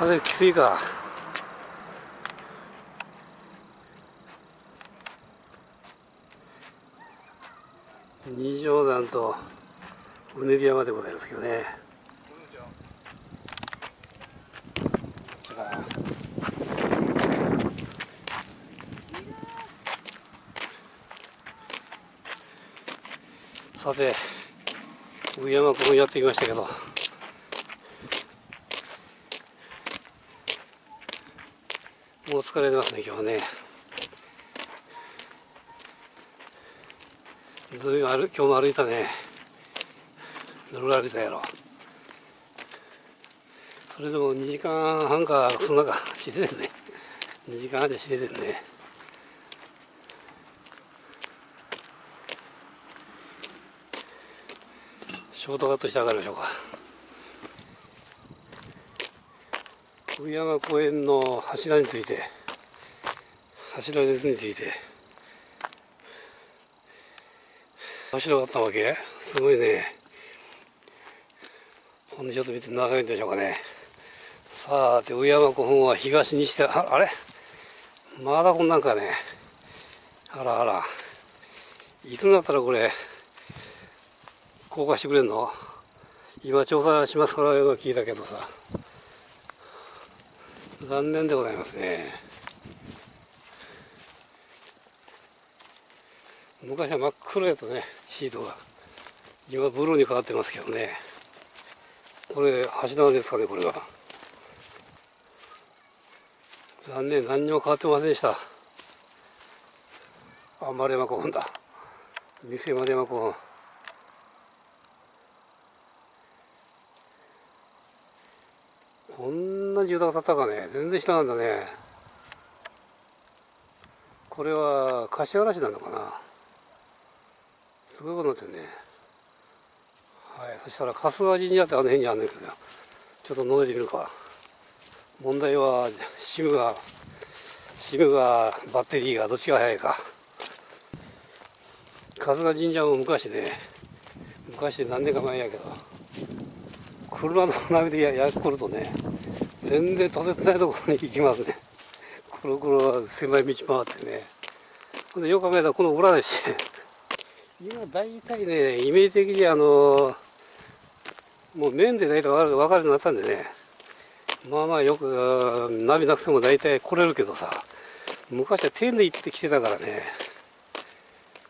風きついか。二条山とうねり山でございますけどね。じゃあさて上山君やってきましたけど。もう疲れてますね今日はね。ずいぶん歩今日も歩いたね。どれぐらい歩いたやろ。それでも2時間半かそんなかしてですね。2時間半でしてですね。ショートカットして上がりましょうか。上山公園の柱について柱列について。柱があったわけ？すごいね。ほんでちょっと見て長いんでしょうかね。さあて上山古墳は東にしてああれ？まだこんなんかね。あらあら。いつになったらこれ公開してくれんの？今調査しますからよ聞いたけどさ。残念でございますね。昔は真っ黒やとねシートが。今ブルーに変わってますけどね。これ橋なんですかねこれが残念何にも変わってませんでした。あ丸山古墳だ。店丸山古墳。こんな住宅建ったかね？全然知らなんだね。これは柏原市なのかな？すごいことになってるね。はいそしたら春日神社ってあの辺にあるんだけどちょっと覗いてみるか。問題はシムがシムがバッテリーがどっちが速いか。春日神社も昔ね昔何年か前やけど。車の波でややってくるとね全然とてつないところに行きますね。くるくる狭い道回ってね。ほんでよく考えたらこの裏でして。今大体ねイメージ的にあのもう面で大体分かるようになったんでね。まあまあよくナビなくても大体来れるけどさ。昔は天で行ってきてたからね。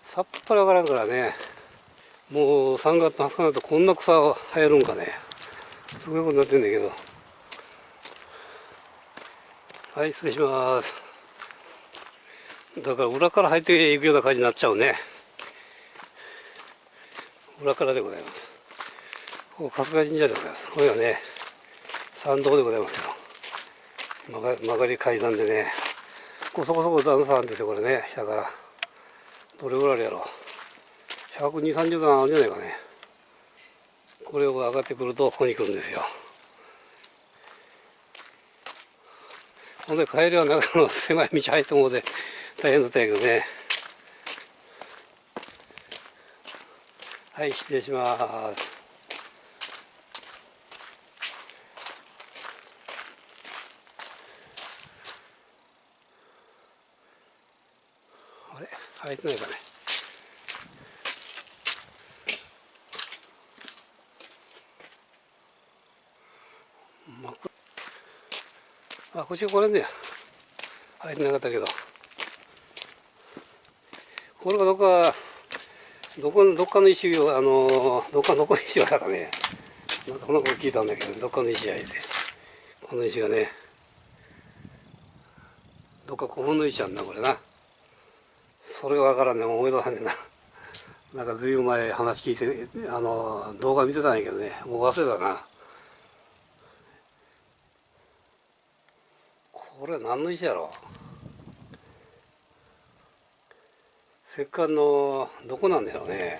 さっぱり分からんからね。もう3月の20日になるとこんな草生えるんかね。すごいことになってんだけど。はい失礼します。だから裏から入っていくような感じになっちゃうね。裏からでございます。ここ春日神社でございます。これはね参道でございますよ。曲が曲がり階段でね。こそこそこ段差なんですよこれね。下から。どれぐらいあるやろ。12030段あるんじゃないかね。これを上がってくるとここに来るんですよ。ほんで帰りは中の狭い道入ってもうで大変だったけどね。はい失礼します。あれ？入ってないかね。まあこっちがこれね。入ってなかったけど。これがどっかどこどっかの石をあのどっかどこの石がだかね。なんかこんなこと聞いたんだけどどっかの石やいて。この石がね。どっか古墳の石あんなこれな。それがわからんね思い出さねえな。なんかずいぶん前話聞いてあの動画見てたんやけどね。もう忘れたなこれ何の石やろ？石棺のどこなんだろうね。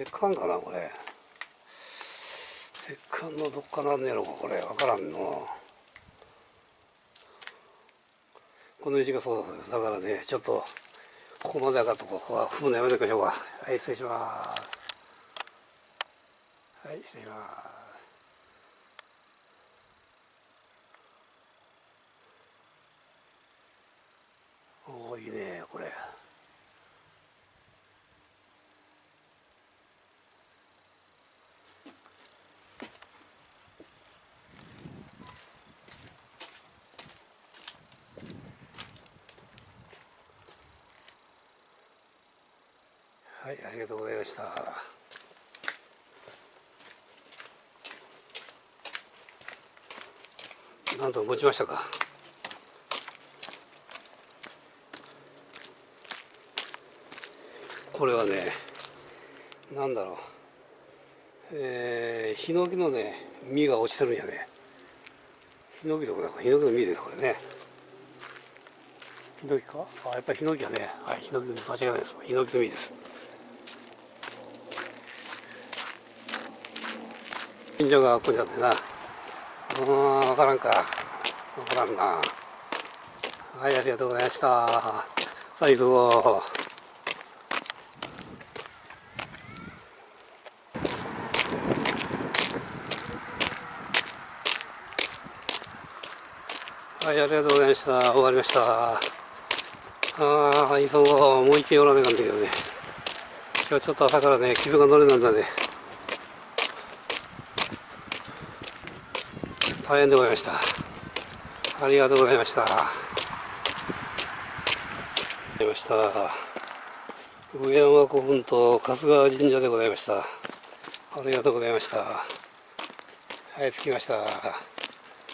石棺かなこれ。石棺のどっかなんやろうかこれ。分からんの。この石がそうです。だからねちょっとここまで上がっとここは踏むのやめておきましょうか。はい失礼します。はい失礼します。いいねこれ。はいありがとうございました。なんと持ちましたか？これはねなんだろう。えー、ヒノキのね実が落ちてるんやね。ヒノキどこだかヒノキの実ですこれね。ヒノキか？あやっぱりヒノキやね。はいヒノキの実間違いないです。ヒノキの実です。近所がここにあってな。うん分からんか。分からんな。はいありがとうございました。さあはい、ありがとうございました。終わりました。ああ、急ごう。もう一軒寄らなかんだけどね。今日ちょっと朝からね、気分が乗れなんだね。大変でございました。ありがとうございました。ありました。上山古墳と春日神社でございました。ありがとうございました。はい、着きました。